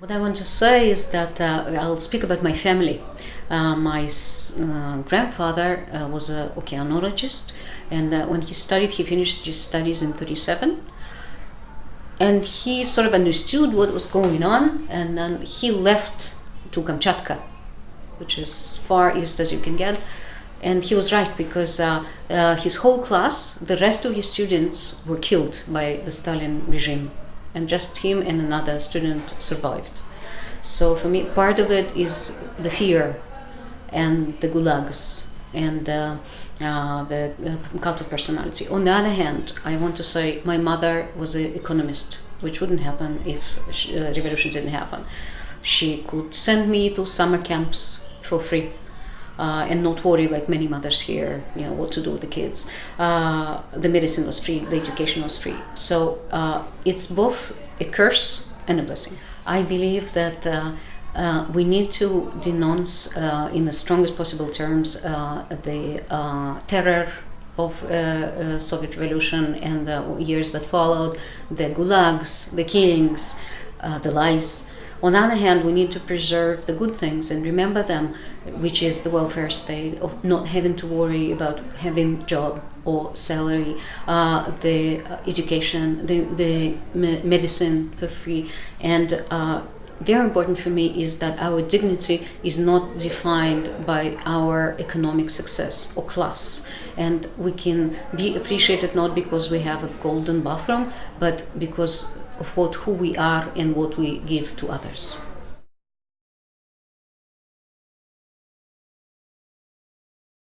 What I want to say is that uh, I'll speak about my family. Uh, my uh, grandfather uh, was an oceanologist, and uh, when he studied, he finished his studies in 37. And he sort of understood what was going on, and then he left to Kamchatka, which is far east as you can get. And he was right because uh, his whole class, the rest of his students, were killed by the Stalin regime and just him and another student survived. So for me, part of it is the fear and the gulags and uh, uh, the uh, cult of personality. On the other hand, I want to say my mother was an economist, which wouldn't happen if uh, revolution didn't happen. She could send me to summer camps for free uh, and not worry like many mothers here, you know, what to do with the kids. Uh, the medicine was free, the education was free. So uh, it's both a curse and a blessing. I believe that uh, uh, we need to denounce uh, in the strongest possible terms the terror of uh, Soviet Revolution and the years that followed, the gulags, the killings, uh, the lies. On the other hand, we need to preserve the good things and remember them, which is the welfare state of not having to worry about having job or salary, uh, the education, the, the medicine for free, and uh, very important for me is that our dignity is not defined by our economic success or class. And we can be appreciated not because we have a golden bathroom but because of what who we are and what we give to others.